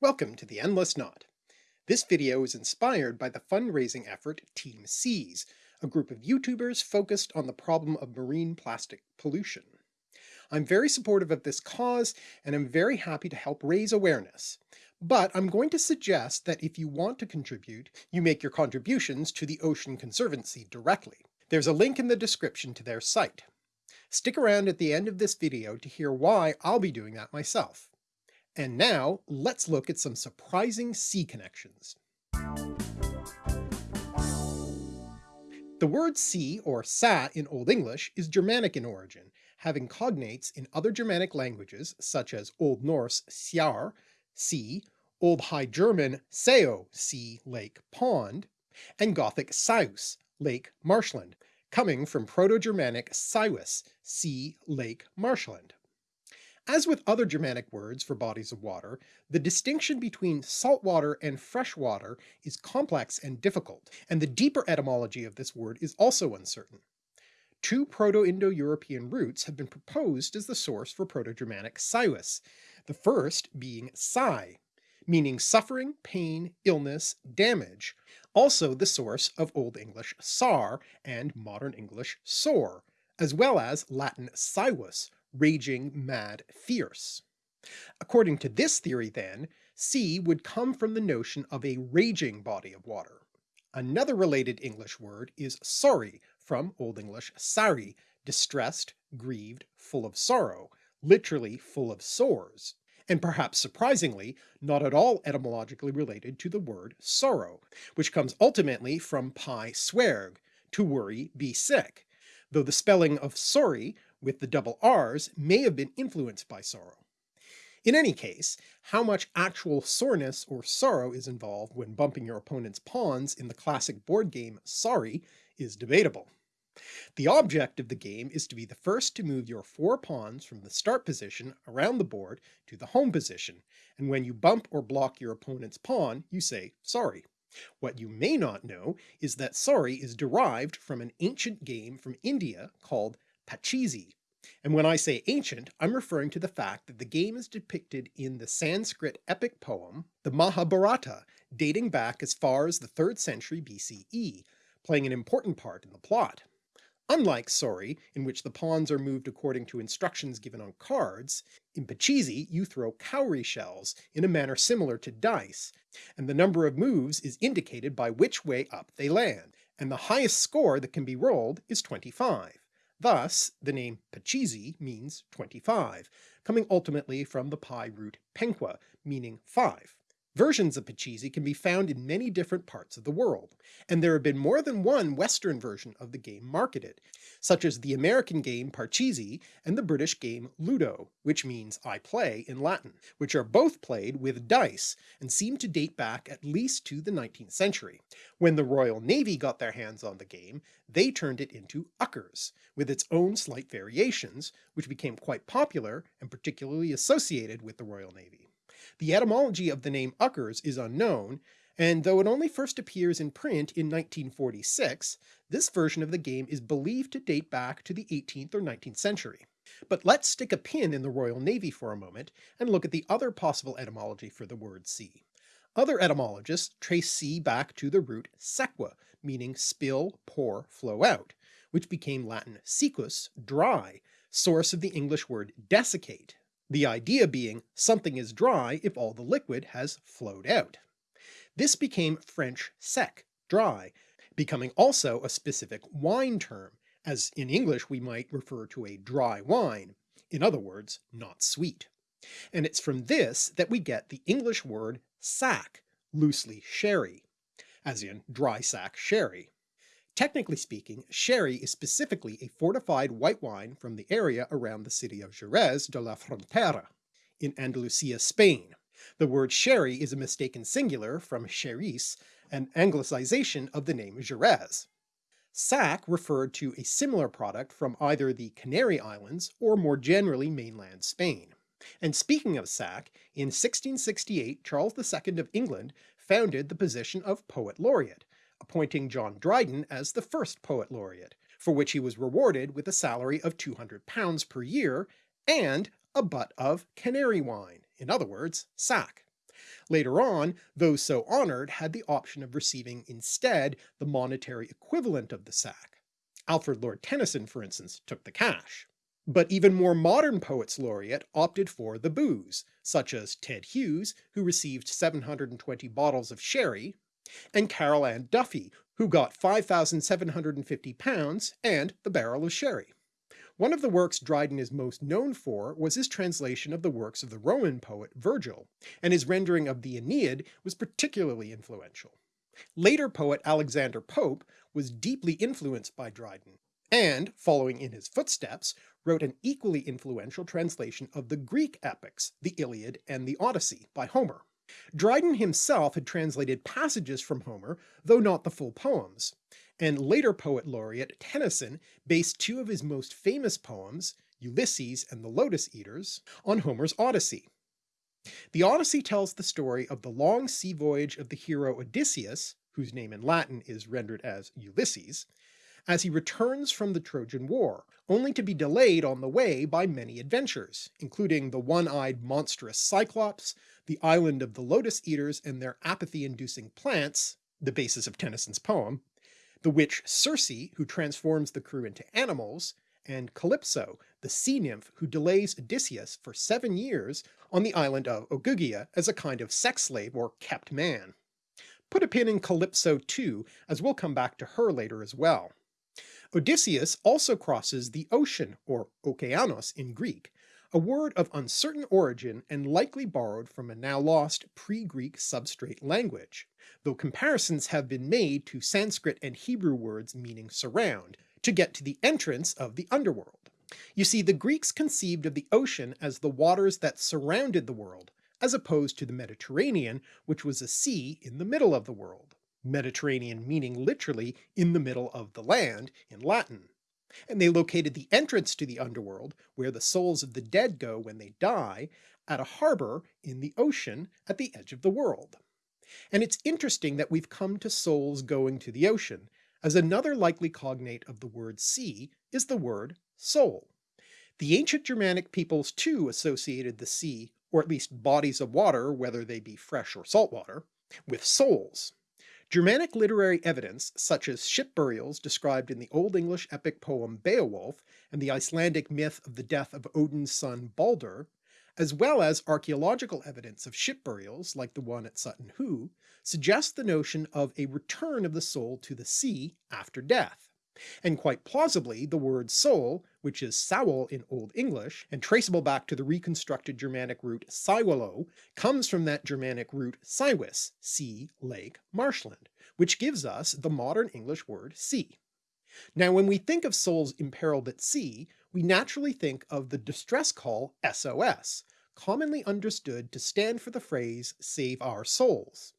Welcome to the Endless Knot. This video is inspired by the fundraising effort Team Seas, a group of YouTubers focused on the problem of marine plastic pollution. I'm very supportive of this cause and I'm very happy to help raise awareness. But I'm going to suggest that if you want to contribute, you make your contributions to the Ocean Conservancy directly. There's a link in the description to their site. Stick around at the end of this video to hear why I'll be doing that myself. And now let's look at some surprising sea connections. The word sea, or sa in Old English, is Germanic in origin, having cognates in other Germanic languages such as Old Norse siar, sea, Old High German seo, sea, lake, pond, and Gothic saus, lake, marshland, coming from Proto-Germanic siwis, sea, lake, marshland. As with other Germanic words for bodies of water, the distinction between saltwater and fresh water is complex and difficult, and the deeper etymology of this word is also uncertain. Two Proto-Indo-European roots have been proposed as the source for Proto-Germanic siwis, the first being sai, meaning suffering, pain, illness, damage, also the source of Old English sar and Modern English sore, as well as Latin saevus, raging, mad, fierce. According to this theory then, sea would come from the notion of a raging body of water. Another related English word is sorry from Old English sari, distressed, grieved, full of sorrow, literally full of sores, and perhaps surprisingly not at all etymologically related to the word sorrow, which comes ultimately from pi swerg, to worry, be sick, though the spelling of sorry with the double R's may have been influenced by sorrow. In any case, how much actual soreness or sorrow is involved when bumping your opponent's pawns in the classic board game Sorry is debatable. The object of the game is to be the first to move your four pawns from the start position around the board to the home position, and when you bump or block your opponent's pawn, you say sorry. What you may not know is that sorry is derived from an ancient game from India called Pachisi. And when I say ancient, I'm referring to the fact that the game is depicted in the Sanskrit epic poem, the Mahabharata, dating back as far as the 3rd century BCE, playing an important part in the plot. Unlike Sorry, in which the pawns are moved according to instructions given on cards, in Pachisi you throw cowrie shells in a manner similar to dice, and the number of moves is indicated by which way up they land, and the highest score that can be rolled is 25. Thus the name Pachisi means 25, coming ultimately from the Pi root penqua, meaning 5. Versions of Pachisi can be found in many different parts of the world, and there have been more than one Western version of the game marketed, such as the American game Parcheesi and the British game Ludo, which means I play in Latin, which are both played with dice and seem to date back at least to the 19th century. When the Royal Navy got their hands on the game, they turned it into Uckers, with its own slight variations, which became quite popular and particularly associated with the Royal Navy. The etymology of the name Uckers is unknown, and though it only first appears in print in 1946, this version of the game is believed to date back to the 18th or 19th century. But let's stick a pin in the Royal Navy for a moment and look at the other possible etymology for the word sea. Other etymologists trace sea back to the root sequa, meaning spill, pour, flow out, which became Latin siccus, dry, source of the English word desiccate, the idea being something is dry if all the liquid has flowed out. This became French sec, dry, becoming also a specific wine term, as in English we might refer to a dry wine, in other words not sweet. And it's from this that we get the English word sack, loosely sherry, as in dry sack sherry. Technically speaking, sherry is specifically a fortified white wine from the area around the city of Jerez de la Frontera, in Andalusia, Spain. The word sherry is a mistaken singular from xeres, an anglicization of the name Jerez. Sack referred to a similar product from either the Canary Islands or more generally mainland Spain. And speaking of sack, in 1668 Charles II of England founded the position of Poet Laureate, appointing John Dryden as the first Poet Laureate, for which he was rewarded with a salary of £200 per year and a butt of canary wine, in other words, sack. Later on, those so honoured had the option of receiving instead the monetary equivalent of the sack. Alfred Lord Tennyson, for instance, took the cash. But even more modern poets laureate opted for the booze, such as Ted Hughes, who received 720 bottles of sherry, and Carol Ann Duffy, who got 5,750 pounds and the barrel of sherry. One of the works Dryden is most known for was his translation of the works of the Roman poet Virgil, and his rendering of the Aeneid was particularly influential. Later poet Alexander Pope was deeply influenced by Dryden, and, following in his footsteps, wrote an equally influential translation of the Greek epics, the Iliad and the Odyssey, by Homer. Dryden himself had translated passages from Homer, though not the full poems, and later poet laureate Tennyson based two of his most famous poems, Ulysses and the Lotus Eaters, on Homer's Odyssey. The Odyssey tells the story of the long sea voyage of the hero Odysseus, whose name in Latin is rendered as Ulysses, as he returns from the Trojan War, only to be delayed on the way by many adventures, including the one-eyed monstrous Cyclops, the island of the Lotus Eaters and their apathy-inducing plants, the basis of Tennyson's poem, the witch Circe, who transforms the crew into animals, and Calypso, the sea nymph who delays Odysseus for seven years on the island of Ogygia as a kind of sex slave or kept man. Put a pin in Calypso too, as we'll come back to her later as well. Odysseus also crosses the ocean, or okeanos in Greek, a word of uncertain origin and likely borrowed from a now lost pre-Greek substrate language, though comparisons have been made to Sanskrit and Hebrew words meaning surround, to get to the entrance of the underworld. You see, the Greeks conceived of the ocean as the waters that surrounded the world, as opposed to the Mediterranean, which was a sea in the middle of the world. Mediterranean meaning literally in the middle of the land in Latin, and they located the entrance to the underworld, where the souls of the dead go when they die, at a harbour in the ocean at the edge of the world. And it's interesting that we've come to souls going to the ocean, as another likely cognate of the word sea is the word soul. The ancient Germanic peoples too associated the sea, or at least bodies of water, whether they be fresh or salt water, with souls. Germanic literary evidence, such as ship burials described in the Old English epic poem Beowulf and the Icelandic myth of the death of Odin's son Balder, as well as archaeological evidence of ship burials like the one at Sutton Hoo, suggest the notion of a return of the soul to the sea after death and quite plausibly the word soul, which is Saul in Old English, and traceable back to the reconstructed Germanic root Saiwalo, comes from that Germanic root Siwis, sea, lake, marshland, which gives us the modern English word sea. Now when we think of souls imperiled at sea, we naturally think of the distress call SOS, commonly understood to stand for the phrase save our souls.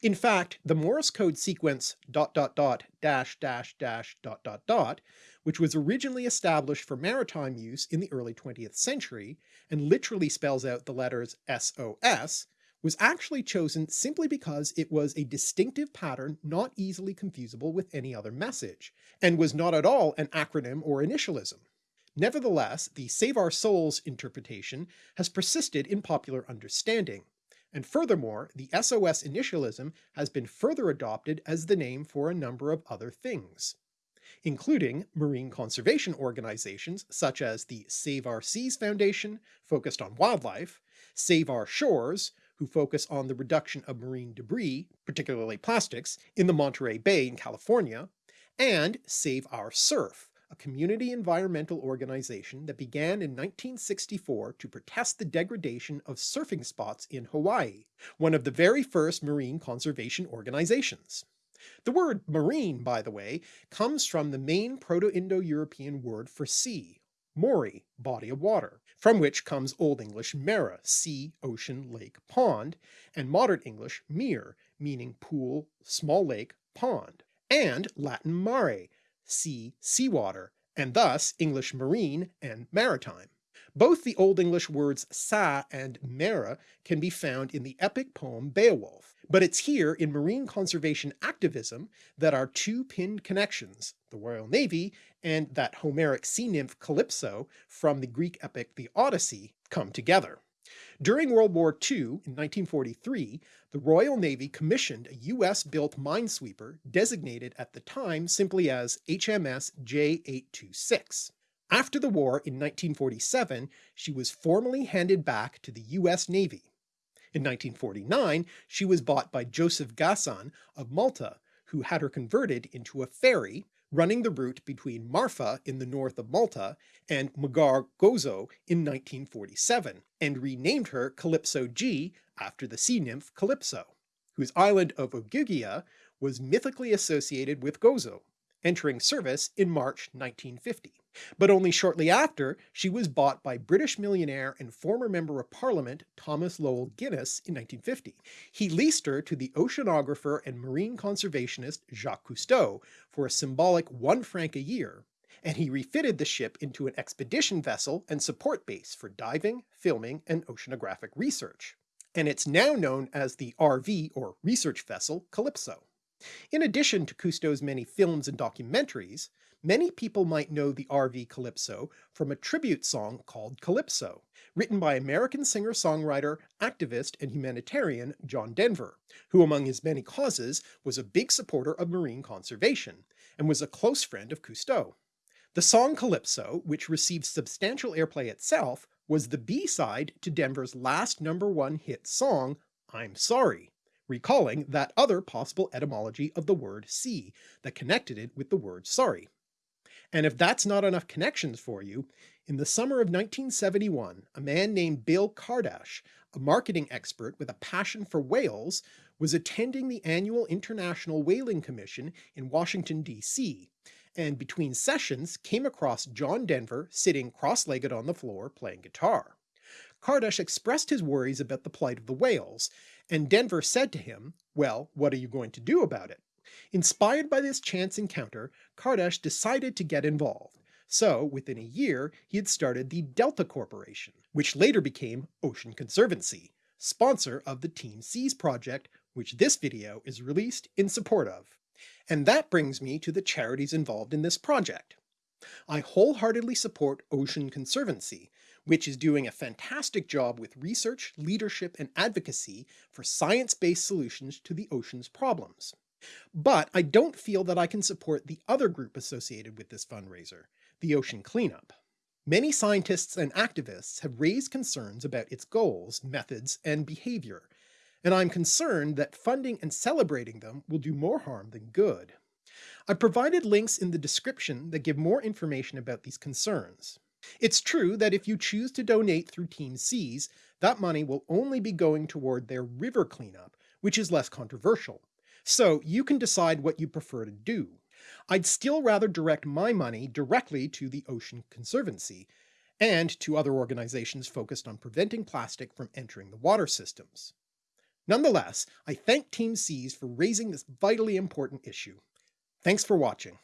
In fact, the Morse code sequence dot dot dot dash dash dash dot dot dot, which was originally established for maritime use in the early 20th century, and literally spells out the letters SOS, was actually chosen simply because it was a distinctive pattern not easily confusable with any other message, and was not at all an acronym or initialism. Nevertheless, the Save Our Souls interpretation has persisted in popular understanding, and furthermore, the SOS initialism has been further adopted as the name for a number of other things, including marine conservation organizations such as the Save Our Seas Foundation, focused on wildlife, Save Our Shores, who focus on the reduction of marine debris, particularly plastics, in the Monterey Bay in California, and Save Our Surf, a community environmental organization that began in 1964 to protest the degradation of surfing spots in Hawaii, one of the very first marine conservation organizations. The word marine, by the way, comes from the main Proto-Indo-European word for sea, mori, body of water, from which comes Old English mera, sea, ocean, lake, pond, and Modern English mere, meaning pool, small lake, pond, and Latin mare, sea, seawater, and thus English marine and maritime. Both the Old English words sa and mera can be found in the epic poem Beowulf, but it's here in marine conservation activism that our two pinned connections, the Royal Navy and that Homeric sea nymph Calypso from the Greek epic the Odyssey, come together. During World War II in 1943, the Royal Navy commissioned a US-built minesweeper designated at the time simply as HMS J826. After the war in 1947, she was formally handed back to the US Navy. In 1949, she was bought by Joseph Gasan of Malta, who had her converted into a ferry running the route between Marfa in the north of Malta and Mġarr-Gozo in 1947, and renamed her Calypso G after the sea nymph Calypso, whose island of Ogygia was mythically associated with Gozo, entering service in March 1950. But only shortly after, she was bought by British millionaire and former Member of Parliament Thomas Loel Guinness in 1950. He leased her to the oceanographer and marine conservationist Jacques Cousteau for a symbolic one franc a year, and he refitted the ship into an expedition vessel and support base for diving, filming, and oceanographic research. And it's now known as the RV or research vessel Calypso. In addition to Cousteau's many films and documentaries, Many people might know the RV Calypso from a tribute song called Calypso, written by American singer-songwriter, activist, and humanitarian John Denver, who among his many causes was a big supporter of marine conservation, and was a close friend of Cousteau. The song Calypso, which received substantial airplay itself, was the B-side to Denver's last number one hit song, I'm Sorry, recalling that other possible etymology of the word sea that connected it with the word sorry. And if that's not enough connections for you, in the summer of 1971, a man named Bill Kardash, a marketing expert with a passion for whales, was attending the annual International Whaling Commission in Washington, D.C., and between sessions came across John Denver sitting cross-legged on the floor playing guitar. Kardash expressed his worries about the plight of the whales, and Denver said to him, well, what are you going to do about it? Inspired by this chance encounter, Kardash decided to get involved, so within a year he had started the Delta Corporation, which later became Ocean Conservancy, sponsor of the Team Seas project, which this video is released in support of. And that brings me to the charities involved in this project. I wholeheartedly support Ocean Conservancy, which is doing a fantastic job with research, leadership, and advocacy for science-based solutions to the ocean's problems. But I don't feel that I can support the other group associated with this fundraiser, the Ocean Cleanup. Many scientists and activists have raised concerns about its goals, methods, and behavior, and I'm concerned that funding and celebrating them will do more harm than good. I've provided links in the description that give more information about these concerns. It's true that if you choose to donate through Team Seas, that money will only be going toward their river cleanup, which is less controversial. So you can decide what you prefer to do. I'd still rather direct my money directly to the Ocean Conservancy, and to other organizations focused on preventing plastic from entering the water systems. Nonetheless, I thank Team Seas for raising this vitally important issue. Thanks for watching.